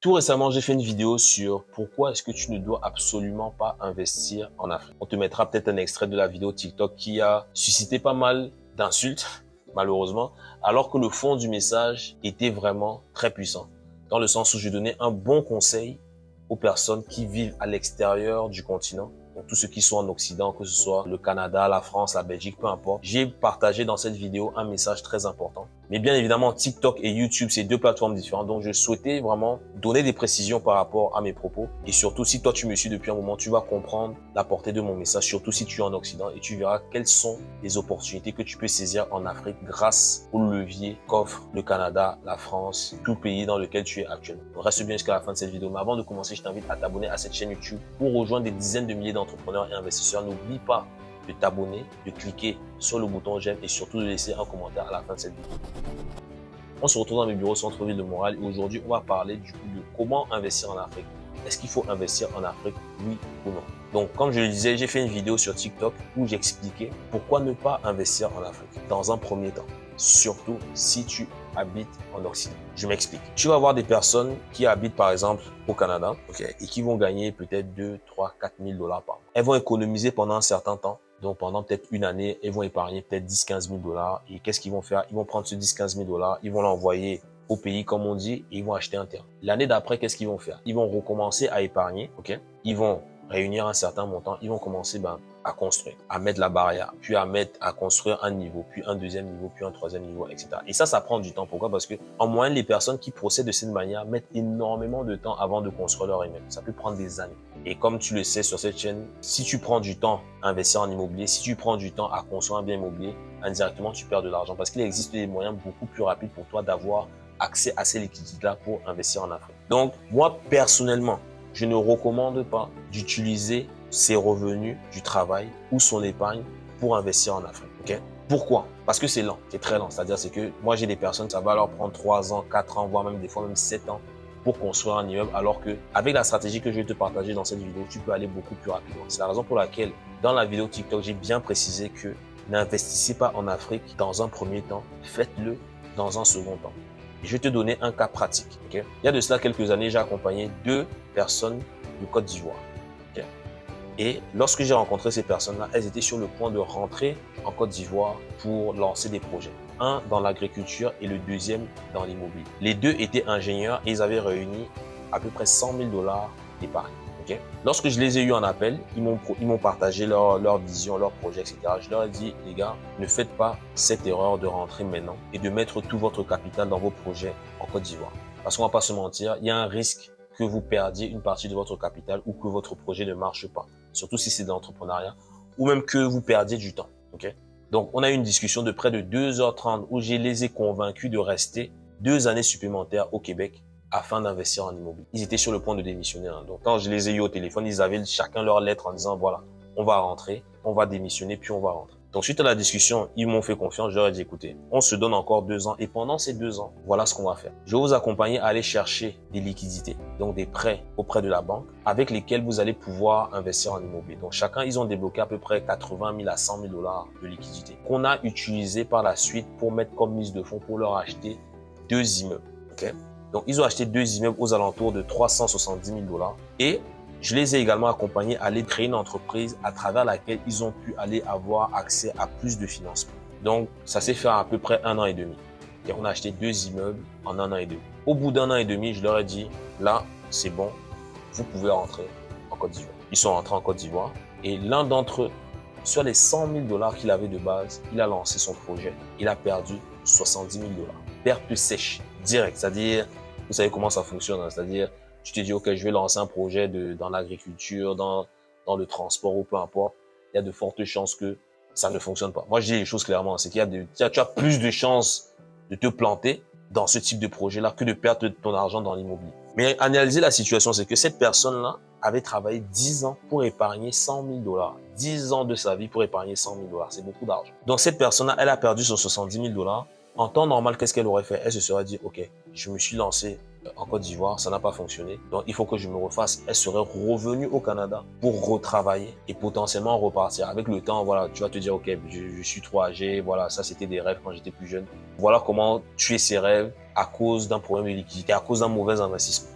Tout récemment, j'ai fait une vidéo sur pourquoi est-ce que tu ne dois absolument pas investir en Afrique. On te mettra peut-être un extrait de la vidéo TikTok qui a suscité pas mal d'insultes, malheureusement, alors que le fond du message était vraiment très puissant. Dans le sens où je donnais un bon conseil aux personnes qui vivent à l'extérieur du continent donc tous ceux qui sont en Occident, que ce soit le Canada, la France, la Belgique, peu importe. J'ai partagé dans cette vidéo un message très important. Mais bien évidemment, TikTok et YouTube, c'est deux plateformes différentes. Donc, je souhaitais vraiment donner des précisions par rapport à mes propos. Et surtout, si toi, tu me suis depuis un moment, tu vas comprendre la portée de mon message, surtout si tu es en Occident et tu verras quelles sont les opportunités que tu peux saisir en Afrique grâce au levier qu'offre le Canada, la France, tout pays dans lequel tu es actuellement. reste bien jusqu'à la fin de cette vidéo. Mais avant de commencer, je t'invite à t'abonner à cette chaîne YouTube pour rejoindre des dizaines de milliers d'entrepreneurs et investisseurs. N'oublie pas de t'abonner, de cliquer sur le bouton j'aime et surtout de laisser un commentaire à la fin de cette vidéo. On se retrouve dans mes bureaux centre-ville de Montréal et aujourd'hui on va parler du coup de comment investir en Afrique. Est-ce qu'il faut investir en Afrique, oui ou non? Donc comme je le disais, j'ai fait une vidéo sur TikTok où j'expliquais pourquoi ne pas investir en Afrique dans un premier temps. Surtout si tu habites en Occident. Je m'explique. Tu vas avoir des personnes qui habitent par exemple au Canada et qui vont gagner peut-être 2, 3, 4 000 dollars par mois. Elles vont économiser pendant un certain temps donc, pendant peut-être une année, ils vont épargner peut-être 10-15 000 dollars. Et qu'est-ce qu'ils vont faire? Ils vont prendre ce 10-15 000 dollars, ils vont l'envoyer au pays, comme on dit, et ils vont acheter un terrain. L'année d'après, qu'est-ce qu'ils vont faire? Ils vont recommencer à épargner, ok? Ils vont réunir un certain montant, ils vont commencer ben, à construire, à mettre la barrière, puis à mettre, à construire un niveau, puis un deuxième niveau, puis un troisième niveau, etc. Et ça, ça prend du temps. Pourquoi? Parce que en moyenne, les personnes qui procèdent de cette manière mettent énormément de temps avant de construire leur immeuble. Ça peut prendre des années. Et comme tu le sais sur cette chaîne, si tu prends du temps à investir en immobilier, si tu prends du temps à construire un bien immobilier, indirectement, tu perds de l'argent parce qu'il existe des moyens beaucoup plus rapides pour toi d'avoir accès à ces liquidités-là pour investir en Afrique. Donc, moi, personnellement, je ne recommande pas d'utiliser ses revenus du travail ou son épargne pour investir en Afrique. ok? Pourquoi? Parce que c'est lent, c'est très lent. C'est-à-dire c'est que moi j'ai des personnes, ça va leur prendre 3 ans, 4 ans, voire même des fois même 7 ans pour construire un immeuble, alors que avec la stratégie que je vais te partager dans cette vidéo, tu peux aller beaucoup plus rapidement. C'est la raison pour laquelle dans la vidéo TikTok, j'ai bien précisé que n'investissez pas en Afrique dans un premier temps, faites-le dans un second temps. Je vais te donner un cas pratique. Il y a de cela quelques années, j'ai accompagné deux personnes du Côte d'Ivoire. Et lorsque j'ai rencontré ces personnes-là, elles étaient sur le point de rentrer en Côte d'Ivoire pour lancer des projets. Un dans l'agriculture et le deuxième dans l'immobilier. Les deux étaient ingénieurs et ils avaient réuni à peu près 100 000 dollars d'épargne. Lorsque je les ai eus en appel, ils m'ont partagé leur, leur vision, leur projet, etc. Je leur ai dit, les gars, ne faites pas cette erreur de rentrer maintenant et de mettre tout votre capital dans vos projets en Côte d'Ivoire. Parce qu'on va pas se mentir, il y a un risque que vous perdiez une partie de votre capital ou que votre projet ne marche pas, surtout si c'est de l'entrepreneuriat, ou même que vous perdiez du temps. Donc, on a eu une discussion de près de 2h30 où je les ai convaincus de rester deux années supplémentaires au Québec afin d'investir en immobilier. Ils étaient sur le point de démissionner. Hein. Donc, quand je les ai eu au téléphone, ils avaient chacun leur lettre en disant, voilà, on va rentrer, on va démissionner, puis on va rentrer. Donc, suite à la discussion, ils m'ont fait confiance. Je leur ai dit, écoutez, on se donne encore deux ans. Et pendant ces deux ans, voilà ce qu'on va faire. Je vais vous accompagner à aller chercher des liquidités, donc des prêts auprès de la banque, avec lesquels vous allez pouvoir investir en immobilier. Donc, chacun, ils ont débloqué à peu près 80 000 à 100 000 dollars de liquidités qu'on a utilisé par la suite pour mettre comme mise de fonds pour leur acheter deux immeubles. donc, ils ont acheté deux immeubles aux alentours de 370 000 dollars. Et je les ai également accompagnés à aller créer une entreprise à travers laquelle ils ont pu aller avoir accès à plus de financement. Donc, ça s'est fait à, peu près un an et demi. Et on a acheté deux immeubles en un an et demi. Au bout d'un an et demi, je leur ai dit, là, c'est bon, vous pouvez rentrer en Côte d'Ivoire. Ils sont rentrés en Côte d'Ivoire et l'un d'entre eux, sur les 100 000 dollars qu'il avait de base, il a lancé son projet. Il a perdu 70 000 dollars. Perte sèche, direct. C'est-à-dire, vous savez comment ça fonctionne. Hein. C'est-à-dire, tu te dis, OK, je vais lancer un projet de, dans l'agriculture, dans, dans le transport ou peu importe. Il y a de fortes chances que ça ne fonctionne pas. Moi, je dis les choses clairement. C'est qu'il y a tu as plus de chances de te planter dans ce type de projet-là que de perdre ton argent dans l'immobilier. Mais analyser la situation, c'est que cette personne-là avait travaillé 10 ans pour épargner 100 000 dollars. 10 ans de sa vie pour épargner 100 000 dollars. C'est beaucoup d'argent. Donc, cette personne-là, elle a perdu sur 70 000 dollars. En temps normal, qu'est-ce qu'elle aurait fait? Elle se serait dit, OK, je me suis lancé en Côte d'Ivoire, ça n'a pas fonctionné. Donc, il faut que je me refasse. Elle serait revenue au Canada pour retravailler et potentiellement repartir. Avec le temps, voilà, tu vas te dire, OK, je, suis trop âgé. Voilà, ça, c'était des rêves quand j'étais plus jeune. Voilà comment tuer ses rêves à cause d'un problème de liquidité, à cause d'un mauvais investissement.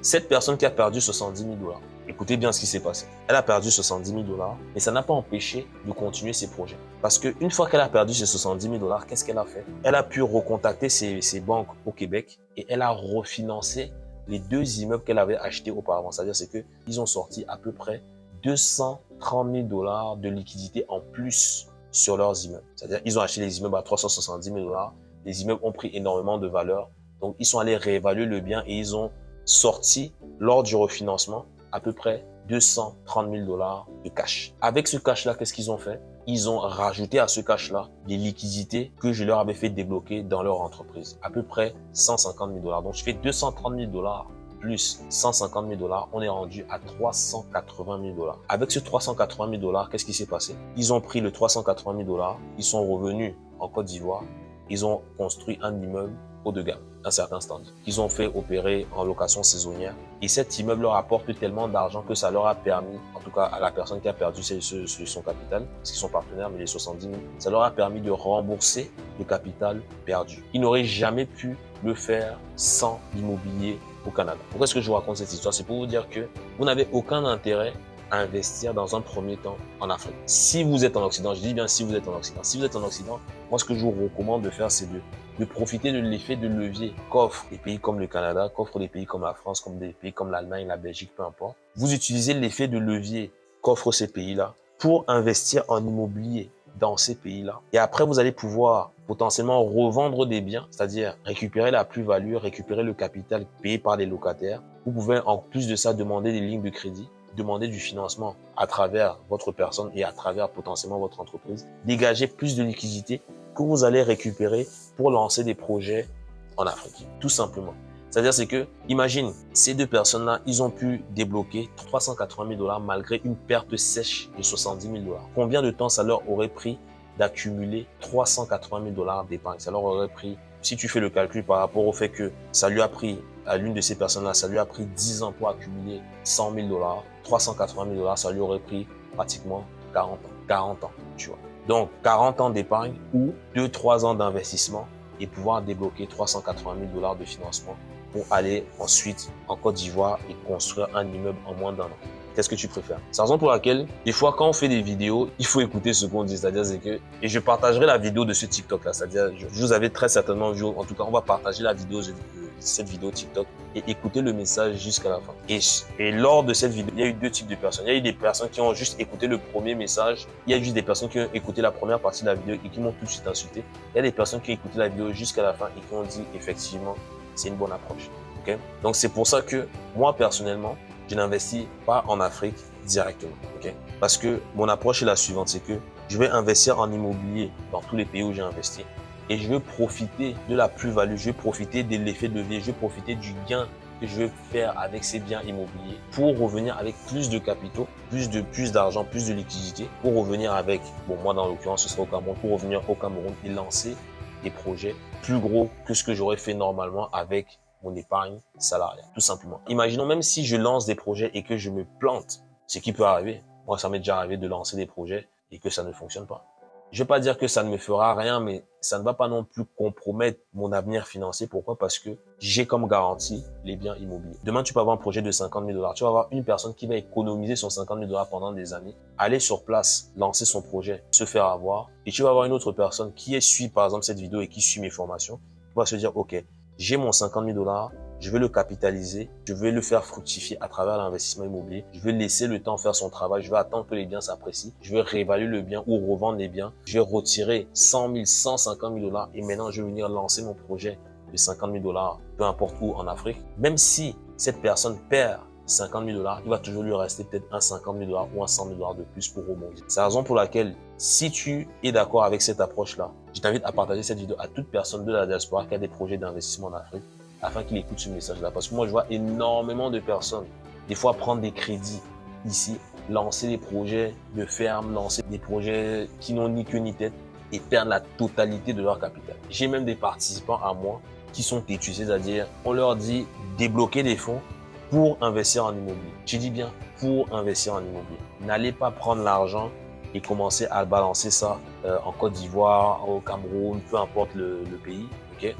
Cette personne qui a perdu 70 000 dollars, Écoutez bien ce qui s'est passé. Elle a perdu 70 000 dollars, mais ça n'a pas empêché de continuer ses projets. Parce qu'une fois qu'elle a perdu ses 70 000 dollars, qu'est-ce qu'elle a fait? Elle a pu recontacter ses, ses, banques au Québec et elle a refinancé les deux immeubles qu'elle avait achetés auparavant. C'est-à-dire c'est qu'ils ont sorti à peu près 230 000 dollars de liquidité en plus sur leurs immeubles. C'est-à-dire ils ont acheté les immeubles à 370 000 dollars. Les immeubles ont pris énormément de valeur. Donc ils sont allés réévaluer le bien et ils ont sorti lors du refinancement à peu près 230 000 dollars de cash. Avec ce cash-là, qu'est-ce qu'ils ont fait? Ils ont rajouté à ce cash-là des liquidités que je leur avais fait débloquer dans leur entreprise. À peu près 150 000 dollars. Donc, je fais 230 000 dollars plus 150 000 dollars, on est rendu à 380 000 dollars. Avec ce 380 000 dollars, qu'est-ce qui s'est passé? Ils ont pris le 380 000 dollars, ils sont revenus en Côte d'Ivoire, ils ont construit un immeuble de gamme un certain standard qu'ils ont fait opérer en location saisonnière. Et cet immeuble leur apporte tellement d'argent que ça leur a permis, en tout cas à la personne qui a perdu son capital, parce qu'ils sont partenaires, mais les 70 000, ça leur a permis de rembourser le capital perdu. Ils n'auraient jamais pu le faire sans l'immobilier au Canada. Pourquoi est-ce que je vous raconte cette histoire? C'est pour vous dire que vous n'avez aucun intérêt investir dans un premier temps en Afrique. Si vous êtes en Occident, je dis bien si vous êtes en Occident, si vous êtes en Occident, moi ce que je vous recommande de faire, c'est de de profiter de l'effet de levier qu'offrent des pays comme le Canada, qu'offrent des pays comme la France, comme des pays comme l'Allemagne, la Belgique, peu importe. Vous utilisez l'effet de levier qu'offrent ces pays-là pour investir en immobilier dans ces pays-là. Et après, vous allez pouvoir potentiellement revendre des biens, c'est-à-dire récupérer la plus-value, récupérer le capital payé par les locataires. Vous pouvez en plus de ça demander des lignes de crédit, demander du financement à travers votre personne et à travers potentiellement votre entreprise, dégager plus de liquidités que vous allez récupérer pour lancer des projets en Afrique, tout simplement. C'est-à-dire, c'est que, imagine, ces deux personnes-là, ils ont pu débloquer 380 000 dollars malgré une perte sèche de 70 000 dollars. Combien de temps ça leur aurait pris d'accumuler 380 000 dollars d'épargne? Ça leur aurait pris, si tu fais le calcul par rapport au fait que ça lui a pris, à l'une de ces personnes-là, ça lui a pris 10 ans pour accumuler 100 000 dollars, 380 000 dollars, ça lui aurait pris pratiquement 40 ans. 40 ans, tu vois. Donc, 40 ans d'épargne ou 2-3 ans d'investissement et pouvoir débloquer 380 000 dollars de financement pour aller ensuite en Côte d'Ivoire et construire un immeuble en moins d'un an. Qu'est-ce que tu préfères? C'est la raison pour laquelle, des fois, quand on fait des vidéos, il faut écouter ce qu'on dit. C'est-à-dire, c'est que, et je partagerai la vidéo de ce TikTok-là. C'est-à-dire, je vous avais très certainement vu, en tout cas, on va partager la vidéo de cette vidéo TikTok et écouter le message jusqu'à la fin. Et, et lors de cette vidéo, il y a eu deux types de personnes. Il y a eu des personnes qui ont juste écouté le premier message. Il y a juste des personnes qui ont écouté la première partie de la vidéo et qui m'ont tout de suite insulté. Il y a des personnes qui ont écouté la vidéo jusqu'à la fin et qui ont dit, effectivement, c'est une bonne approche. Okay? Donc, c'est pour ça que moi, personnellement, je n'investis pas en Afrique directement. Parce que mon approche est la suivante, c'est que je vais investir en immobilier dans tous les pays où j'ai investi et je veux profiter de la plus-value, je vais profiter de l'effet de levier, je vais profiter du gain que je vais faire avec ces biens immobiliers pour revenir avec plus de capitaux, plus de plus d'argent, plus de liquidité, pour revenir avec, bon moi dans l'occurrence ce sera au Cameroun, pour revenir au Cameroun et lancer des projets plus gros que ce que j'aurais fait normalement avec mon épargne salariale, tout simplement. Imaginons même si je lance des projets et que je me plante, ce qui peut arriver. Moi, ça m'est déjà arrivé de lancer des projets et que ça ne fonctionne pas. Je vais pas dire que ça ne me fera rien, mais ça ne va pas non plus compromettre mon avenir financier. Pourquoi? Parce que j'ai comme garantie les biens immobiliers. Demain, tu peux avoir un projet de 50 000 dollars. Tu vas avoir une personne qui va économiser son 50 000 dollars pendant des années, aller sur place, lancer son projet, se faire avoir. Et tu vas avoir une autre personne qui suit, par exemple, cette vidéo et qui suit mes formations, qui va se dire, OK, j'ai mon 50 000 dollars, je vais le capitaliser, je vais le faire fructifier à travers l'investissement immobilier, je vais laisser le temps faire son travail, je vais attendre que les biens s'apprécient, je vais réévaluer le bien ou revendre les biens, je vais retirer 100 000, 150 000 dollars et maintenant je vais venir lancer mon projet de 50 000 dollars, peu importe où en Afrique. Même si cette personne perd 50 000 dollars, il va toujours lui rester peut-être un 50 000 dollars ou un 100 000 dollars de plus pour rebondir. C'est la raison pour laquelle, si tu es d'accord avec cette approche-là, je t'invite à partager cette vidéo à toute personne de la diaspora qui a des projets d'investissement en Afrique afin qu'il écoute ce message-là. Parce que moi, je vois énormément de personnes, des fois, prendre des crédits ici, lancer des projets de ferme, lancer des projets qui n'ont ni queue ni tête et perdre la totalité de leur capital. J'ai même des participants à moi qui sont têtus, c'est-à-dire on leur dit débloquer des fonds pour investir en immobilier. Je dis bien pour investir en immobilier. N'allez pas prendre l'argent et commencer à balancer ça euh, en Côte d'Ivoire, au Cameroun, peu importe le, pays. ok?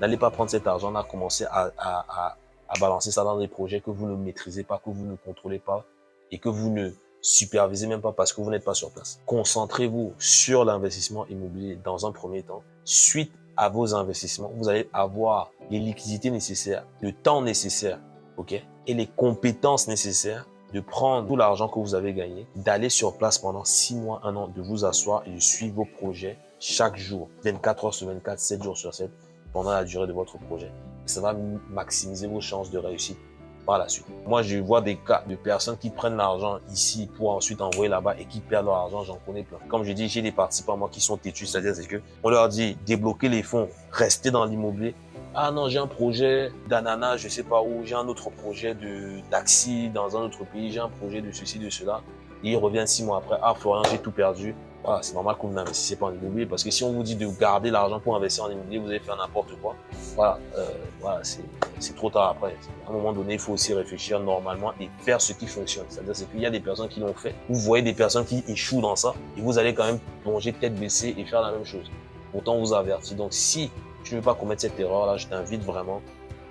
N'allez pas prendre cet argent-là, commencer à, à, à, balancer ça dans des projets que vous ne maîtrisez pas, que vous ne contrôlez pas et que vous ne supervisez même pas parce que vous n'êtes pas sur place. Concentrez-vous sur l'investissement immobilier dans un premier temps. Suite à vos investissements, vous allez avoir les liquidités nécessaires, le temps nécessaire, ok, et les compétences nécessaires de prendre tout l'argent que vous avez gagné, d'aller sur place pendant 6 mois, 1 an, de vous asseoir et de suivre vos projets chaque jour, 24 heures sur 24, 7 jours sur 7, pendant la durée de votre projet. ça va maximiser vos chances de réussite par la suite. Moi, je vois des cas de personnes qui prennent l'argent ici pour ensuite envoyer là-bas et qui perdent leur argent, j'en connais plein. Comme je dis, j'ai des participants qui sont têtus, c'est-à-dire c'est que on leur dit débloquer les fonds, rester dans l'immobilier. Ah non, j'ai un projet d'ananas, je sais pas où, j'ai un autre projet de taxi dans un autre pays, j'ai un projet de ceci, de cela. Et il revient six mois après, ah Florian, j'ai tout perdu. Voilà, c'est normal que vous n'investissez pas en immobilier parce que si on vous dit de garder l'argent pour investir en immobilier, vous allez faire n'importe quoi. Voilà, euh, voilà c'est trop tard après. À un moment donné, il faut aussi réfléchir normalement et faire ce qui fonctionne. C'est-à-dire qu'il y a des personnes qui l'ont fait. Vous voyez des personnes qui échouent dans ça et vous allez quand même plonger tête baissée et faire la même chose. Pourtant, on vous avertit. Donc, si tu ne veux pas commettre cette erreur-là, je t'invite vraiment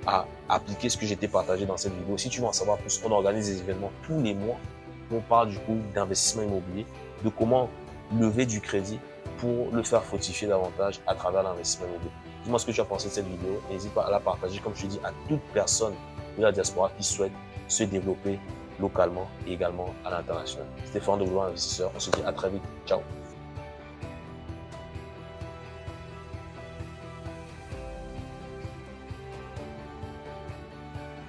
à appliquer ce que j'ai partagé dans cette vidéo. Si tu veux en savoir plus, on organise des événements tous les mois. On parle du coup d'investissement immobilier, de comment lever du crédit pour le faire fructifier davantage à travers l'investissement immobilier. Dis-moi ce que tu as pensé de cette vidéo. N'hésite pas à la partager, comme je te dis, à toute personne de la diaspora qui souhaite se développer localement et également à l'international. Stéphane de Vouloir Investisseur. On se dit à très vite. Ciao.